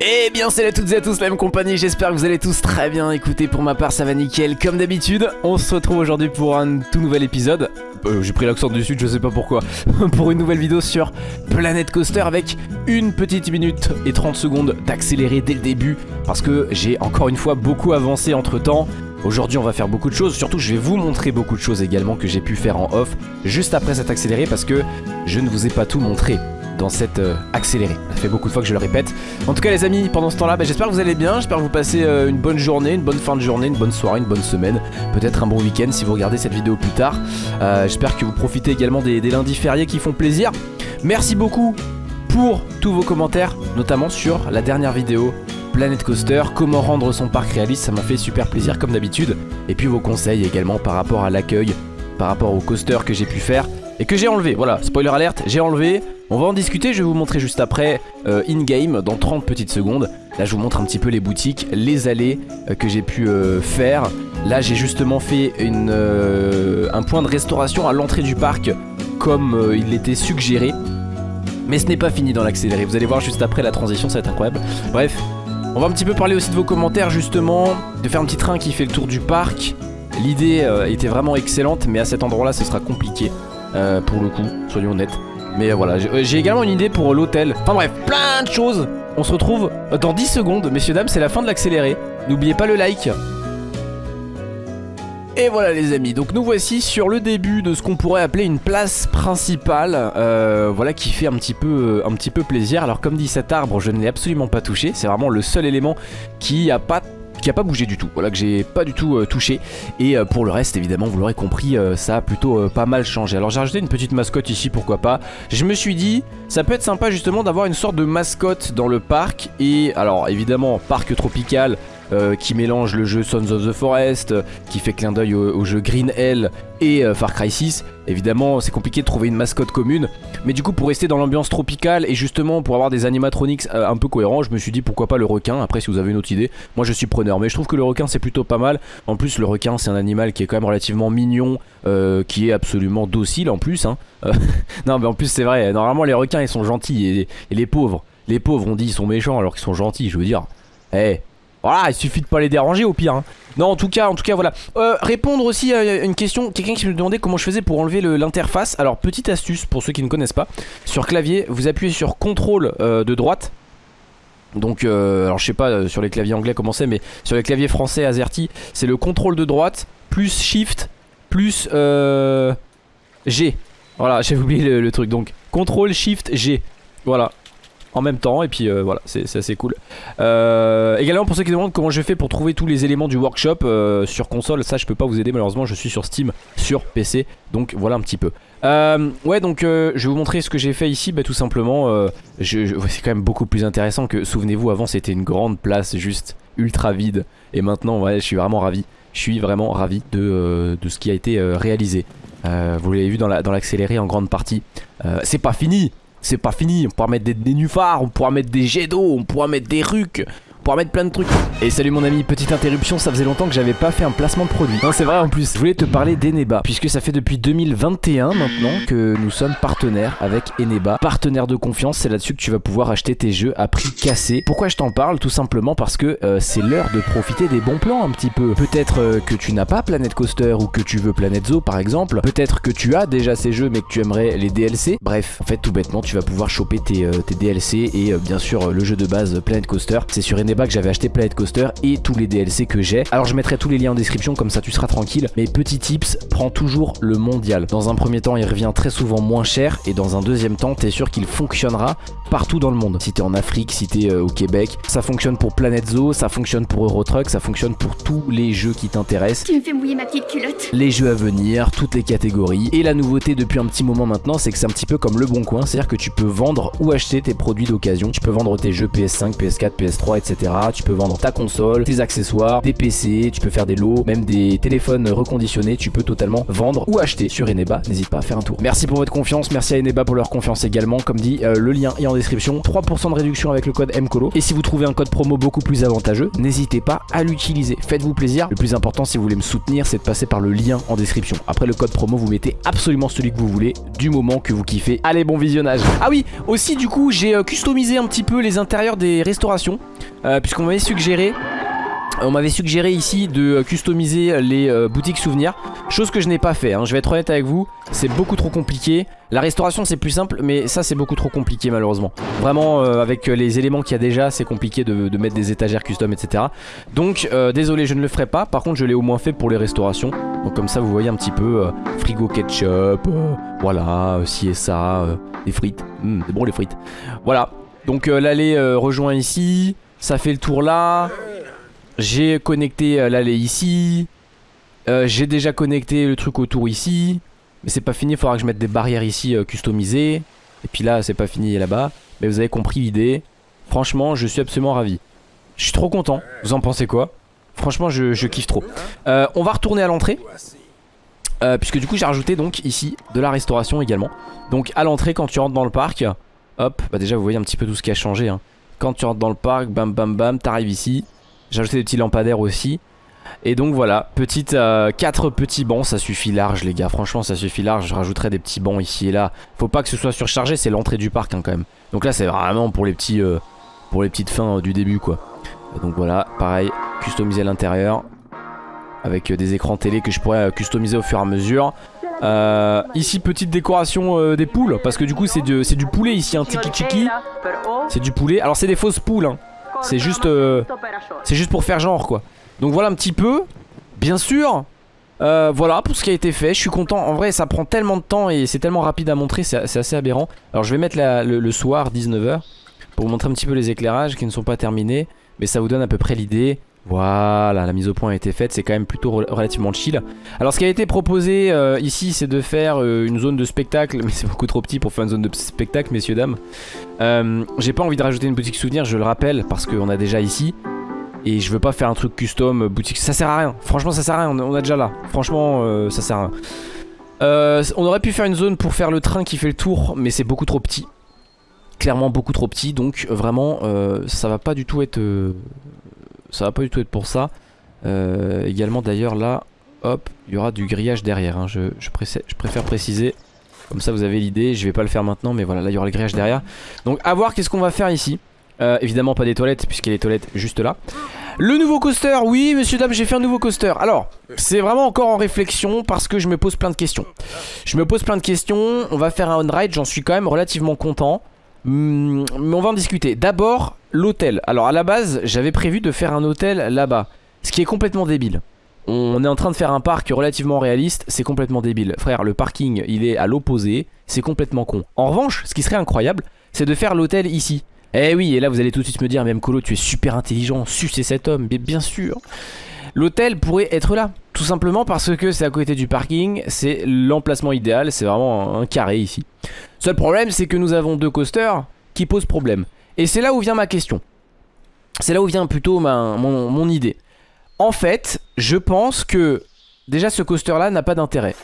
Eh bien salut à toutes et à tous la même compagnie, j'espère que vous allez tous très bien. Écoutez pour ma part ça va nickel. Comme d'habitude On se retrouve aujourd'hui pour un tout nouvel épisode. Euh, J'ai pris l'accent du sud je sais pas pourquoi. Pour une nouvelle vidéo sur Planet Coaster avec une petite minute et 30 secondes d'accélérer dès le début. Parce que j'ai encore une fois beaucoup avancé entre temps. Aujourd'hui on va faire beaucoup de choses, surtout je vais vous montrer beaucoup de choses également que j'ai pu faire en off Juste après cet accéléré parce que je ne vous ai pas tout montré dans cette euh, accélérée. Ça fait beaucoup de fois que je le répète. En tout cas les amis, pendant ce temps-là, bah, j'espère que vous allez bien. J'espère que vous passez euh, une bonne journée, une bonne fin de journée, une bonne soirée, une bonne semaine. Peut-être un bon week-end si vous regardez cette vidéo plus tard. Euh, j'espère que vous profitez également des, des lundis fériés qui font plaisir. Merci beaucoup pour tous vos commentaires, notamment sur la dernière vidéo Planet Coaster, comment rendre son parc réaliste, ça m'a fait super plaisir comme d'habitude. Et puis vos conseils également par rapport à l'accueil, par rapport au coaster que j'ai pu faire et que j'ai enlevé. Voilà, spoiler alerte, j'ai enlevé. On va en discuter, je vais vous montrer juste après euh, in-game dans 30 petites secondes. Là je vous montre un petit peu les boutiques, les allées euh, que j'ai pu euh, faire. Là j'ai justement fait un point de restauration à l'entrée du parc comme il était suggéré. Mais ce n'est pas fini dans l'accéléré, vous allez voir juste après la transition, ça va être incroyable. Bref, on va un petit peu parler aussi de vos commentaires justement, de faire un petit train qui fait le tour du parc. L'idée était vraiment excellente mais à cet endroit là ce sera compliqué pour le coup, soyons honnêtes. Mais voilà, euh, j'ai également une idée pour l'hôtel. Enfin bref, plein de choses. On se retrouve dans 10 secondes, messieurs dames, c'est la fin de l'accéléré. N'oubliez pas le like. Et voilà les amis, donc nous voici sur le début de ce qu'on pourrait appeler une place principale euh, Voilà qui fait un petit, peu, un petit peu plaisir Alors comme dit cet arbre, je ne l'ai absolument pas touché C'est vraiment le seul élément qui a pas qui a pas bougé du tout, voilà que j'ai pas du tout euh, touché. Et euh, pour le reste évidemment vous l'aurez compris euh, ça a plutôt pas mal changé. Alors j'ai rajouté une petite mascotte ici pourquoi pas. Je me suis dit ça peut être sympa justement d'avoir une sorte de mascotte dans le parc. Et alors évidemment parc tropical euh, qui mélange le jeu Sons of the Forest, euh, qui fait clin d'œil au, jeu Green Hell et euh, Far Cry 6. Évidemment, c'est compliqué de trouver une mascotte commune, mais du coup, pour rester dans l'ambiance tropicale et justement pour avoir des animatronics un peu cohérents, je me suis dit pourquoi pas le requin. Après, si vous avez une autre idée, moi je suis preneur, mais je trouve que le requin c'est plutôt pas mal. En plus, le requin c'est un animal qui est quand même relativement mignon, qui est absolument docile en plus. Hein. non, mais en plus, c'est vrai, normalement les requins ils sont gentils et, les pauvres. Les pauvres, on dit, ils sont méchants alors qu'ils sont gentils, je veux dire. Eh, voilà, il suffit de pas les déranger au pire. Hein. Non, en tout cas, en tout cas, voilà. Euh, répondre aussi à une question, quelqu'un qui me demandait comment je faisais pour enlever l'interface. Alors, petite astuce pour ceux qui ne connaissent pas. Sur clavier, vous appuyez sur CTRL euh, de droite. Donc, euh, alors je sais pas sur les claviers anglais comment c'est, mais sur les claviers français AZERTY, c'est le CTRL de droite plus SHIFT plus G. Voilà, j'ai oublié le, le truc. Donc, CTRL SHIFT G. Voilà, en même temps et puis euh, voilà c'est assez cool. Euh, également pour ceux qui demandent comment je fais pour trouver tous les éléments du workshop euh, sur console ça je peux pas vous aider malheureusement je suis sur Steam sur PC donc voilà un petit peu. Ouais donc je vais vous montrer ce que j'ai fait ici bah, tout simplement c'est quand même beaucoup plus intéressant que souvenez-vous avant c'était une grande place juste ultra vide et maintenant ouais je suis vraiment ravi. Je suis vraiment ravi de, de ce qui a été réalisé. Vous l'avez vu dans l'accéléré en grande partie. C'est pas fini c'est pas fini, on pourra mettre des nénuphars, on pourra mettre des jets d'eau, on pourra mettre des rucs mettre plein de trucs. Et salut mon ami, petite interruption, ça faisait longtemps que j'avais pas fait un placement de produit. Non, c'est vrai en plus. Je voulais te parler d'Eneba, puisque ça fait depuis 2021 maintenant que nous sommes partenaires avec Eneba. Partenaire de confiance, c'est là-dessus que tu vas pouvoir acheter tes jeux à prix cassé. Pourquoi je t'en parle Tout simplement parce que euh, c'est l'heure de profiter des bons plans un petit peu. Peut-être euh, que tu n'as pas Planet Coaster ou que tu veux Planet Zoo par exemple. Peut-être que tu as déjà ces jeux mais que tu aimerais les DLC. Bref, en fait tout bêtement tu vas pouvoir choper tes, euh, tes DLC et bien sûr le jeu de base Planet Coaster. C'est sur Eneba que j'avais acheté Planet Coaster et tous les DLC que j'ai. Alors je mettrai tous les liens en description comme ça tu seras tranquille. Mais petit tips, prends toujours le mondial. Dans un premier temps il revient très souvent moins cher et dans un deuxième temps t'es sûr qu'il fonctionnera partout dans le monde. Si t'es en Afrique, si t'es euh, au Québec, ça fonctionne pour Planet Zoo, ça fonctionne pour Euro Truck, ça fonctionne pour tous les jeux qui t'intéressent. Tu me fais mouiller ma petite culotte. Les jeux à venir, toutes les catégories. Et la nouveauté depuis un petit moment maintenant, c'est que c'est un petit peu comme le bon coin, c'est-à-dire que tu peux vendre ou acheter tes produits d'occasion. Tu peux vendre tes jeux PS5, PS4, PS3, etc. Tu peux vendre ta console, tes accessoires, des PC, tu peux faire des lots, même des téléphones reconditionnés, tu peux totalement vendre ou acheter sur Eneba. N'hésite pas à faire un tour. Merci pour votre confiance, merci à Eneba pour leur confiance également. Comme dit, euh, le lien est en description. 3% de réduction avec le code MCOLO. Et si vous trouvez un code promo beaucoup plus avantageux, n'hésitez pas à l'utiliser. Faites-vous plaisir. Le plus important, si vous voulez me soutenir, c'est de passer par le lien en description. Après le code promo, vous mettez absolument celui que vous voulez du moment que vous kiffez. Allez, bon visionnage. Ah oui, aussi du coup, j'ai euh, customisé un petit peu les intérieurs des restaurations. Euh, puisqu'on m'avait suggéré on m'avait suggéré ici de customiser les euh, boutiques souvenirs. Chose que je n'ai pas fait, hein. je vais être honnête avec vous C'est beaucoup trop compliqué. La restauration c'est plus simple mais ça c'est beaucoup trop compliqué malheureusement. Vraiment euh, avec les éléments qu'il y a déjà C'est compliqué de, mettre des étagères custom etc Donc désolé je ne le ferai pas. Par contre je l'ai au moins fait pour les restaurations. Donc comme ça vous voyez un petit peu Frigo ketchup Voilà ci et ça Les frites, c'est bon les frites. Voilà. Donc l'allée rejoint ici Ça fait le tour là j'ai connecté euh, l'allée ici. Euh, j'ai déjà connecté le truc autour ici. Mais c'est pas fini, il faudra que je mette des barrières ici euh, customisées. Et puis là, c'est pas fini là-bas. Mais vous avez compris l'idée. Franchement, je suis absolument ravi. Je suis trop content. Vous en pensez quoi? Franchement, je, kiffe trop. on va retourner à l'entrée. puisque du coup, j'ai rajouté donc ici de la restauration également. Donc à l'entrée, quand tu rentres dans le parc, hop, bah déjà vous voyez un petit peu tout ce qui a changé. Hein. Quand tu rentres dans le parc, bam bam bam, t'arrives ici. J'ai ajouté des petits lampadaires aussi. Et donc voilà, petite, 4 euh, petits bancs, ça suffit large les gars, franchement ça suffit large, je rajouterai des petits bancs ici et là. Faut pas que ce soit surchargé, c'est l'entrée du parc hein, quand même. Donc là c'est vraiment pour les petits euh, pour les petites fins euh, du début quoi. donc voilà, pareil, customiser l'intérieur avec des écrans télé que je pourrais customiser au fur et à mesure. Ici petite décoration des poules parce que du coup c'est du, poulet ici, un tiki chiki. C'est du poulet, alors c'est des fausses poules hein. C'est juste, euh, juste pour faire genre quoi. Donc voilà un petit peu. Bien sûr, euh, voilà pour ce qui a été fait. Je suis content. En vrai, ça prend tellement de temps et c'est tellement rapide à montrer. C'est assez aberrant. Alors je vais mettre le, soir 19h pour vous montrer un petit peu les éclairages qui ne sont pas terminés. Mais ça vous donne à peu près l'idée. Voilà, la mise au point a été faite, c'est quand même plutôt relativement chill. Alors ce qui a été proposé euh, ici, c'est de faire une zone de spectacle, mais c'est beaucoup trop petit pour faire une zone de spectacle, messieurs, dames. Euh, j'ai pas envie de rajouter une boutique souvenir, je le rappelle, parce qu'on a déjà ici. Et je veux pas faire un truc custom, euh, boutique, ça sert à rien. Franchement, ça sert à rien, on a déjà là. Franchement, euh, ça sert à rien. on aurait pu faire une zone pour faire le train qui fait le tour, mais c'est beaucoup trop petit. Clairement beaucoup trop petit, donc vraiment, ça va pas du tout être... ça va pas du tout être pour ça. également d'ailleurs là, hop, il y aura du grillage derrière, hein. je, je préfère préciser. Comme ça vous avez l'idée, je vais pas le faire maintenant mais voilà là il y aura le grillage derrière. Donc à voir qu'est-ce qu'on va faire ici. Euh, Évidemment pas des toilettes puisqu'il y a les toilettes juste là. Le nouveau coaster, oui monsieur dame j'ai fait un nouveau coaster. Alors c'est vraiment encore en réflexion parce que je me pose plein de questions. Je me pose plein de questions, on va faire un on-ride, j'en suis quand même relativement content hmm, Mais on va en discuter D'abord l'hôtel, alors à la base j'avais prévu de faire un hôtel là-bas Ce qui est complètement débile on est en train de faire un parc relativement réaliste, c'est complètement débile. Frère, le parking, il est à l'opposé, c'est complètement con. En revanche, ce qui serait incroyable, c'est de faire l'hôtel ici. Eh oui, et là vous allez tout de suite me dire, même Colo, tu es super intelligent, sucez cet homme, bien sûr. L'hôtel pourrait être là, tout simplement parce que c'est à côté du parking, c'est l'emplacement idéal, c'est vraiment un carré ici. Seul problème, c'est que nous avons deux coasters qui posent problème. Et c'est là où vient ma question. C'est là où vient plutôt mon idée. En fait, je pense que déjà ce coaster là n'a pas d'intérêt.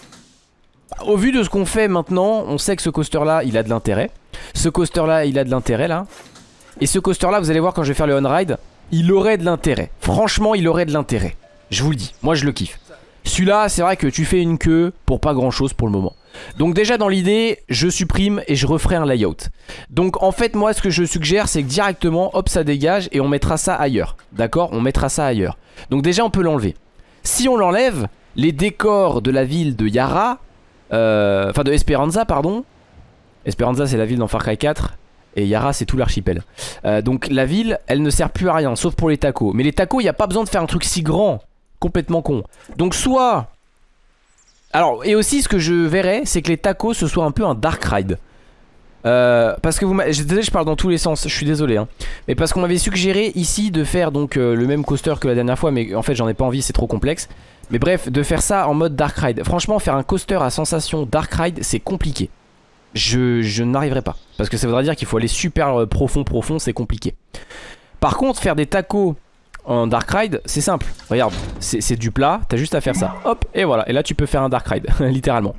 Au vu de ce qu'on fait maintenant, on sait que ce coaster là il a de l'intérêt. Ce coaster là il a de l'intérêt là. Et ce coaster là vous allez voir quand je vais faire le on-ride, il aurait de l'intérêt. Franchement il aurait de l'intérêt. Je vous le dis, moi je le kiffe. Celui-là, c'est vrai que tu fais une queue pour pas grand chose pour le moment. Donc déjà dans l'idée, je supprime et je referai un layout. Donc en fait moi ce que je suggère c'est que directement hop ça dégage et on mettra ça ailleurs. D'accord? On mettra ça ailleurs. Donc déjà on peut l'enlever. Si on l'enlève, les décors de la ville de Yara, euh, enfin de Esperanza pardon. Esperanza c'est la ville dans Far Cry 4 et Yara c'est tout l'archipel. Euh, donc la ville elle ne sert plus à rien sauf pour les tacos. Mais les tacos il n'y a pas besoin de faire un truc si grand complètement con. Donc soit... Alors, et aussi ce que je verrais, c'est que les tacos ce soit un peu un dark ride. Euh, parce que vous désolé je parle dans tous les sens, je suis désolé hein. Mais parce qu'on m'avait suggéré ici de faire donc euh, le même coaster que la dernière fois Mais en fait j'en ai pas envie, c'est trop complexe. Mais bref, de faire ça en mode Dark Ride. Franchement faire un coaster à sensation Dark Ride c'est compliqué. Je, je n'arriverai pas. Parce que ça voudrait dire qu'il faut aller super euh, profond profond, c'est compliqué. Par contre, faire des tacos en Dark Ride, c'est simple. Regarde, c'est du plat, t'as juste à faire ça. Hop, et voilà. Et là, tu peux faire un Dark Ride, littéralement.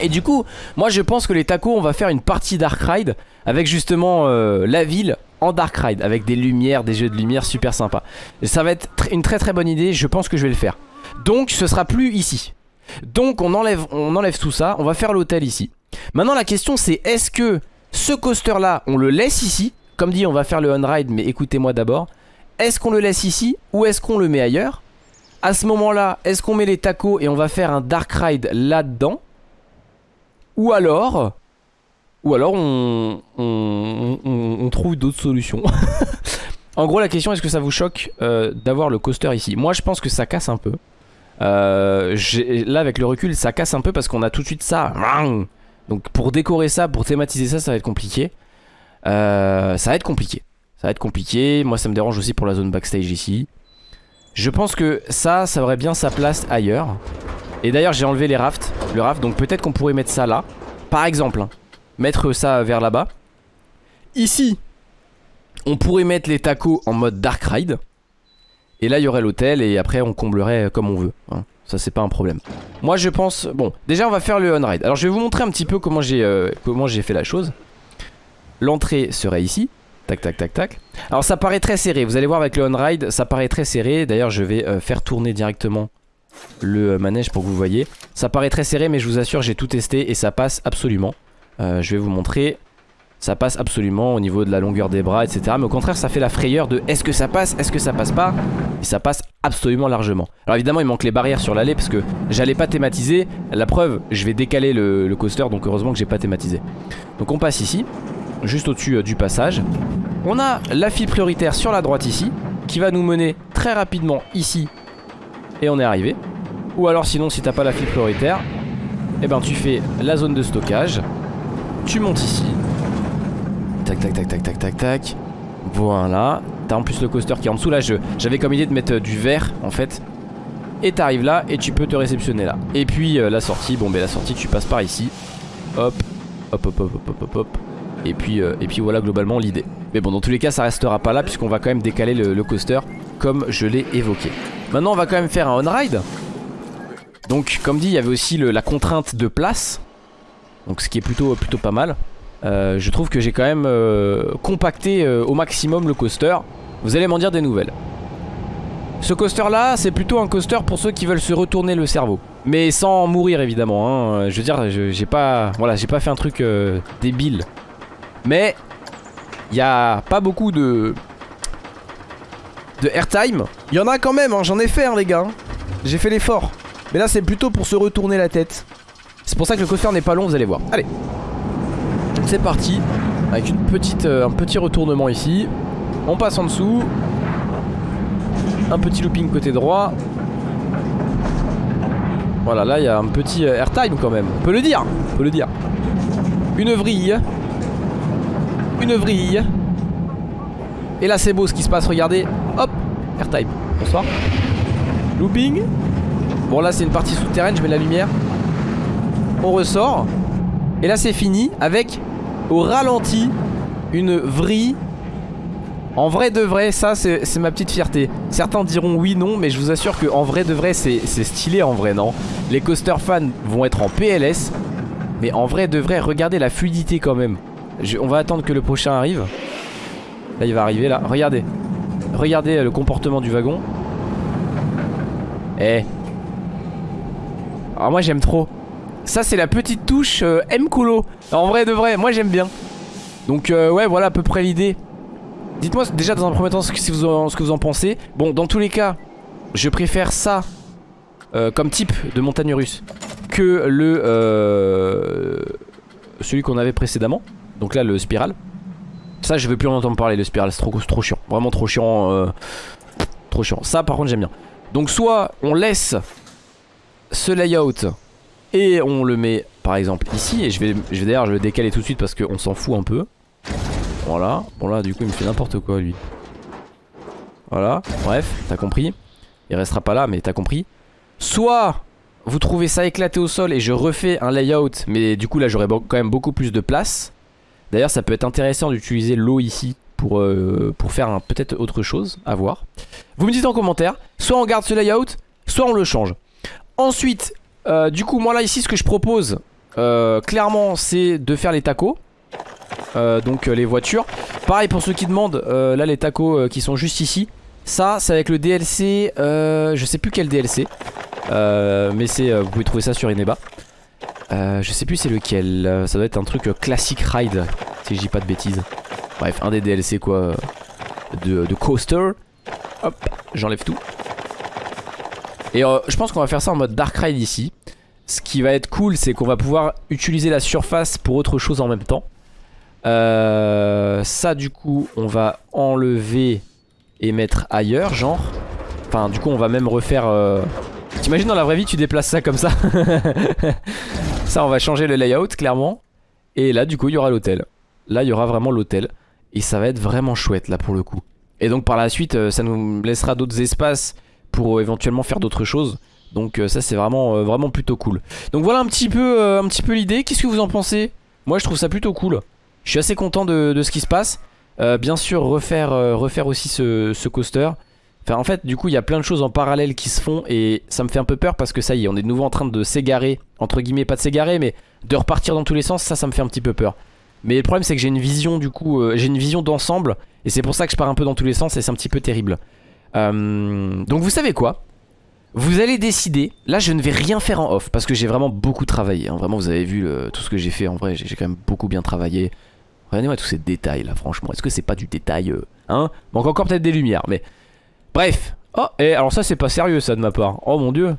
Et du coup, moi je pense que les tacos, on va faire une partie Dark Ride avec justement euh, la ville en Dark Ride, avec des lumières, des jeux de lumière super sympa. Ça va être une très très bonne idée, je pense que je vais le faire. Donc ce sera plus ici. Donc on enlève, on enlève tout ça, on va faire l'hôtel ici. Maintenant la question c'est est-ce que ce coaster là, on le laisse ici? Comme dit, on va faire le on-ride, mais écoutez-moi d'abord. Est-ce qu'on le laisse ici ou est-ce qu'on le met ailleurs? À ce moment-là, est-ce qu'on met les tacos et on va faire un Dark Ride là-dedans? Ou alors, ou alors on, trouve d'autres solutions? en gros la question est-ce que ça vous choque euh, d'avoir le coaster ici? Moi je pense que ça casse un peu. Euh, là avec le recul ça casse un peu parce qu'on a tout de suite ça. Donc pour décorer ça, pour thématiser ça, ça va être compliqué. Euh, ça va être compliqué. Ça va être compliqué. Moi ça me dérange aussi pour la zone backstage ici. Je pense que ça, ça aurait bien sa place ailleurs. Et d'ailleurs j'ai enlevé les rafts Le raft donc peut-être qu'on pourrait mettre ça là Par exemple hein. Mettre ça vers là-bas Ici On pourrait mettre les tacos en mode dark ride Et là il y aurait l'hôtel Et après on comblerait comme on veut hein. Ça c'est pas un problème Moi je pense Bon déjà on va faire le on-ride Alors je vais vous montrer un petit peu comment j'ai euh, Comment j'ai fait la chose L'entrée serait ici Tac Alors ça paraît très serré Vous allez voir avec le on-ride Ça paraît très serré D'ailleurs je vais euh, faire tourner directement le manège pour que vous voyez. Ça paraît très serré mais je vous assure j'ai tout testé et ça passe absolument. Euh, je vais vous montrer. Ça passe absolument au niveau de la longueur des bras etc. Mais au contraire ça fait la frayeur de est-ce que ça passe, est-ce que ça passe pas? Et ça passe absolument largement. Alors évidemment il manque les barrières sur l'allée parce que j'allais pas thématiser. La preuve je vais décaler le, coaster donc heureusement que j'ai pas thématisé. Donc on passe ici, juste au-dessus euh, du passage. On a la file prioritaire sur la droite ici qui va nous mener très rapidement ici et on est arrivé. Ou alors sinon si t'as pas la file prioritaire, eh ben tu fais la zone de stockage, tu montes ici, tac tac tac tac tac tac tac, voilà, t'as en plus le coaster qui est en dessous. Là, j'avais comme idée de mettre euh, du verre en fait, et t'arrives là et tu peux te réceptionner là. Et puis euh, la sortie, bon ben la sortie tu passes par ici, hop, hop hop hop hop hop hop, et puis, euh, et puis voilà globalement l'idée. Mais bon dans tous les cas ça restera pas là puisqu'on va quand même décaler le coaster comme je l'ai évoqué. Maintenant on va quand même faire un on-ride. Donc comme dit il y avait aussi la contrainte de place. Donc ce qui est plutôt, plutôt pas mal. Euh, Je trouve que j'ai quand même euh, compacté au maximum le coaster. Vous allez m'en dire des nouvelles. Ce coaster là c'est plutôt un coaster pour ceux qui veulent se retourner le cerveau. Mais sans mourir évidemment hein. Je veux dire j'ai pas, voilà, pas fait un truc débile Mais il n'y a pas beaucoup de de airtime. Il y en a quand même, hein, j'en ai fait hein, les gars. J'ai fait l'effort. Mais là c'est plutôt pour se retourner la tête. C'est pour ça que le coaster n'est pas long, vous allez voir. Allez. C'est parti. Avec une petite, euh, un petit retournement ici. On passe en dessous. Un petit looping côté droit. Voilà, là il y a un petit euh, airtime quand même. On peut le dire. On peut le dire. Une vrille. Une vrille. Et là c'est beau ce qui se passe, regardez. Hop, airtime. Bonsoir. Looping. Bon là c'est une partie souterraine, je mets la lumière. On ressort. Et là c'est fini avec au ralenti une vrille. En vrai de vrai, ça c'est ma petite fierté. Certains diront oui, non, mais je vous assure que en vrai de vrai c'est stylé en vrai, non? Les coaster fans vont être en PLS. Mais en vrai de vrai, regardez la fluidité quand même. On va attendre que le prochain arrive. Là il va arriver là, regardez. Regardez le comportement du wagon. Eh. Alors moi j'aime trop. Ça c'est la petite touche euh, M-Colo En vrai de vrai, moi j'aime bien. Donc euh, ouais voilà à peu près l'idée. Dites-moi déjà dans un premier temps ce que, vous en, pensez. Bon dans tous les cas Je préfère ça euh, Comme type de montagne russe Que le Celui qu'on avait précédemment Donc là le spirale ça je veux plus en entendre parler le spiral. C'est trop, chiant. Vraiment trop chiant euh, Trop chiant. Ça par contre j'aime bien. Donc soit on laisse ce layout Et on le met par exemple ici. Et je vais, je vais d'ailleurs je décaler tout de suite Parce qu'on s'en fout un peu. Voilà. Bon là du coup il me fait n'importe quoi lui. Voilà. Bref t'as compris. Il restera pas là mais t'as compris. Soit vous trouvez ça éclaté au sol et je refais un layout Mais du coup là j'aurai quand même beaucoup plus de place D'ailleurs ça peut être intéressant d'utiliser l'eau ici pour, euh, pour faire peut-être autre chose, à voir. Vous me dites en commentaire, soit on garde ce layout, soit on le change. Ensuite, euh, du coup, moi là ici, ce que je propose, euh, clairement, c'est de faire les tacos. donc les voitures. Pareil pour ceux qui demandent, là les tacos qui sont juste ici. Ça, c'est avec le DLC, je sais plus quel DLC. mais c'est, vous pouvez trouver ça sur Ineba. Je sais plus c'est lequel, ça doit être un truc classic ride, si je dis pas de bêtises. Bref, un des DLC quoi, de, coaster. Hop, j'enlève tout. Et euh, je pense qu'on va faire ça en mode Dark Ride ici. Ce qui va être cool, c'est qu'on va pouvoir utiliser la surface pour autre chose en même temps. Euh, ça, du coup, on va enlever et mettre ailleurs, genre. Enfin, du coup, on va même refaire... Euh... T'imagines dans la vraie vie, tu déplaces ça comme ça? Ça, on va changer le layout, clairement. Et là, du coup, il y aura l'hôtel. Là, il y aura vraiment l'hôtel. Et ça va être vraiment chouette, là, pour le coup. Et donc par la suite euh, ça nous laissera d'autres espaces pour euh, éventuellement faire d'autres choses. Donc euh, ça c'est vraiment, vraiment plutôt cool. Donc voilà un petit peu, peu l'idée. Qu'est-ce que vous en pensez? Moi je trouve ça plutôt cool. Je suis assez content de, ce qui se passe. bien sûr refaire, refaire aussi ce, coaster. Enfin en fait du coup il y a plein de choses en parallèle qui se font et ça me fait un peu peur parce que ça y est on est de nouveau en train de s'égarer. Entre guillemets pas de s'égarer mais de repartir dans tous les sens ça ça me fait un petit peu peur. Mais le problème c'est que j'ai une vision du coup, euh, j'ai une vision d'ensemble et c'est pour ça que je pars un peu dans tous les sens et c'est un petit peu terrible. Euh, donc vous savez quoi? Vous allez décider, là je ne vais rien faire en off parce que j'ai vraiment beaucoup travaillé. Hein. Vraiment vous avez vu tout ce que j'ai fait en vrai, j'ai quand même beaucoup bien travaillé. Regardez-moi tous ces détails là franchement, est-ce que c'est pas du détail euh, Hein? Manque encore peut-être des lumières mais... Bref. Oh et alors ça c'est pas sérieux ça de ma part. Oh mon dieu.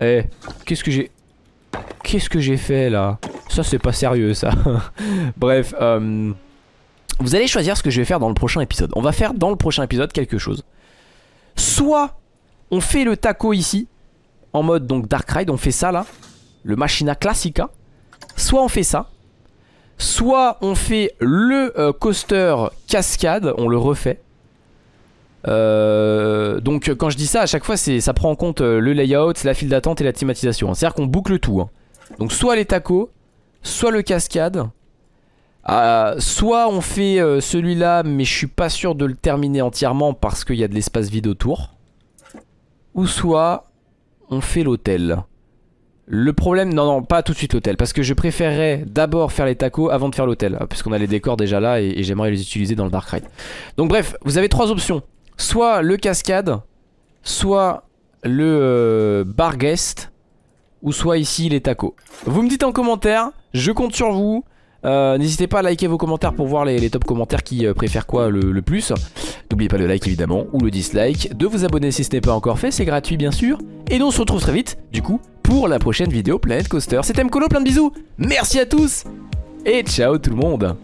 Eh qu'est-ce que j'ai... Qu'est-ce que j'ai fait là? Ça c'est pas sérieux ça. Bref euh, Vous allez choisir ce que je vais faire dans le prochain épisode. On va faire dans le prochain épisode quelque chose. Soit on fait le taco ici En mode donc Dark Ride On fait ça là Le Machina Classica. Soit on fait ça. Soit on fait le euh, coaster cascade On le refait euh, donc quand je dis ça à chaque fois ça prend en compte le layout, la file d'attente et la thématisation C'est à dire qu'on boucle tout hein. Donc soit les tacos soit le cascade. Euh, soit on fait euh, celui-là, mais je suis pas sûr de le terminer entièrement parce qu'il y a de l'espace vide autour. Ou soit on fait l'hôtel. Le problème, non non, pas tout de suite l'hôtel, parce que je préférerais d'abord faire les tacos avant de faire l'hôtel, puisqu'on a les décors déjà là et, j'aimerais les utiliser dans le Dark Ride. Donc bref, vous avez trois options. Soit le cascade, soit le euh, bar guest, ou soit ici les tacos. Vous me dites en commentaire, je compte sur vous. Euh, n'hésitez pas à liker vos commentaires pour voir les, top commentaires qui euh, préfèrent quoi le, plus. N'oubliez pas le like évidemment ou le dislike, de vous abonner si ce n'est pas encore fait, c'est gratuit bien sûr. Et nous on se retrouve très vite du coup pour la prochaine vidéo Planet Coaster. C'était Mkolo, plein de bisous, merci à tous et ciao tout le monde